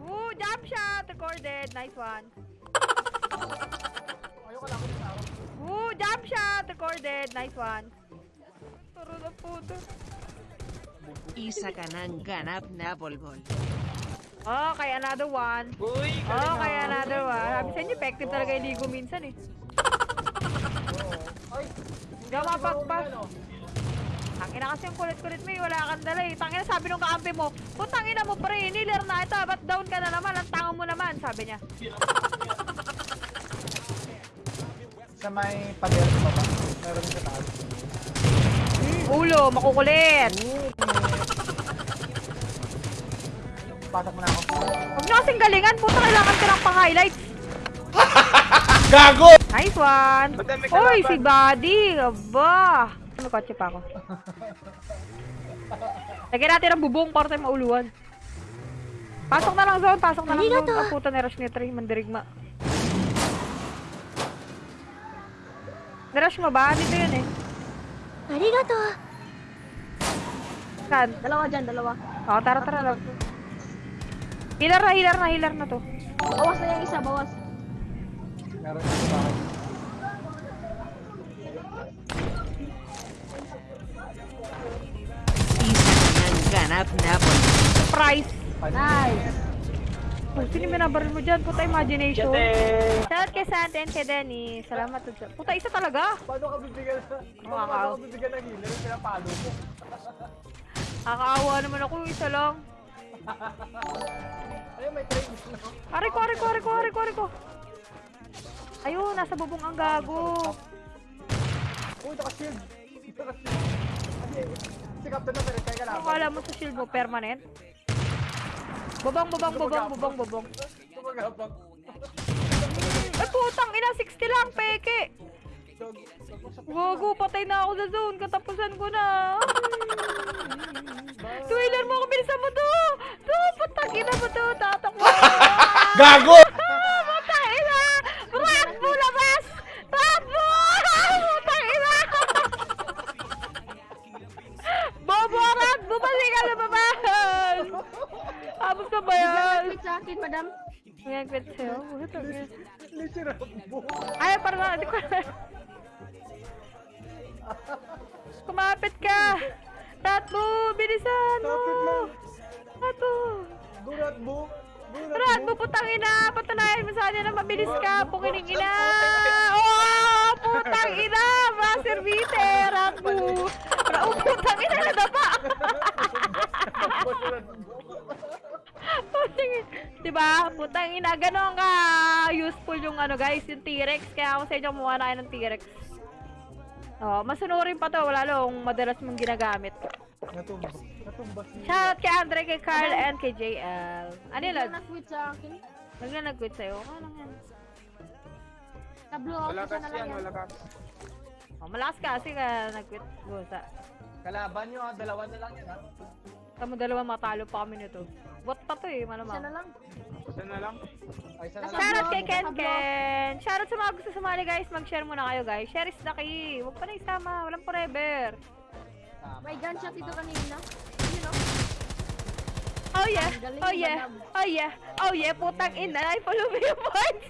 Woo, jump shot! Recorded. Nice one. Woo, jump shot! Recorded. Nice one. Turo na puto. Isa ka ng ganap na bolbol. Okay, another one. Uy, Okay, another one. Sabi sa inyo, effective talaga yung ligo minsan eh. Ay, Hindi ako mapagpas. ano? Tangina kasi yung kulit-kulit mo eh, wala kang dala eh. Tangina sabi nung kakampi mo, putang ina mo pre, niler na ito, ba't down ka na naman, ang tanga mo naman, sabi niya. Sa may pader mo ba? Meron sa taas. Ulo, makukulit. Pasok mo na ako. Huwag nyo kasing galingan, puta kailangan ko ng pang-highlights. Gago! Nice one! Kalaban. si Buddy! Aba! May kotse pa ako. Lagyan natin ang bubong para tayo mauluan. Pasok na lang zone, pasok na lang zone. Ah, puta ni Rush ni Trey, mandirigma. Nirush mo ba? Dito yun eh. Arigato. Saan? Dalawa dyan, dalawa. Oo, tara, tara lang. Healer na, healer na, healer na to. Bawas na yung isa, bawas. Meron sa bahay. Isa ka ng ganap na bolbol. Surprise! Nice. Oh, sino yung binabaril mo dyan? Puta imagination. Shout kay Santa and kay Denny. Salamat to Puta, isa talaga. Paano ka bibigyan na? Paano ka bibigyan ng healer? Yung pinapalo mo. Nakakaawa naman ako yung isa lang. Ayun, may train. Ari ko, ari ko, ari ko, ari ko, ari ko. Ayun, nasa bubong ang gago. Uy, naka-shield. Naka-shield. Si Captain kayo Kung kalaban. alam mo sa shield mo, permanent. Bubong, bubong, bubong, bubong, bubong. Tumagapang. Ay, putang ina, 60 lang, peke. Gago, patay na ako sa zone. Katapusan ko na. Twailer mo ako, bilisan mo to. To, putang ina mo to. Tatakbo. Gago! Rakbo, balik ka lumabas. Abot ka ba yan? Wait sa akin, madam. Ayan, quit sa'yo. Hindi si Rambo. Ay, parang na, di ko Kumapit ka! Ratbo, bilisan mo! Kapit lang. Ratbo! Ratbo, putang ina! Patunayan mo sa kanya na mabilis ka! Pukining ina! Oh, putang ina! Master Vite! Ratbo! Ra- Oh, putang ina na dapa! Putang ina. Diba? Putang ina, ganon ka useful yung ano guys, yung T-Rex. Kaya ako sa inyo kumuha na kayo ng T-Rex. Oh, masunurin pa to, wala lang madalas mong ginagamit. Natumba. Natumba si... Shoutout kay Andre, kay Carl, and kay JL. Ano yun, Hindi Lods? na nag-quit sa akin. Huwag na nag-quit sa'yo. Ano lang yan? Tablo out isa na lang yan. Oh, malakas ka kasi ka nag-quit. Busa. Kalaban nyo ha, dalawa na lang yan ha. Tamo dalawa matalo pa kami nito. Bot pa to eh, Isa malamang. na lang. Isa na lang. Ay, isa na lang. Shoutout kay Ken. Ken! Shoutout sa mga gusto sumali guys, mag-share muna kayo guys. Share is the key. Huwag pa na isama, walang forever. May gunshot dito kanina. You know? Oh yeah, oh yeah, oh yeah, oh yeah, putang ina, I follow me yung points.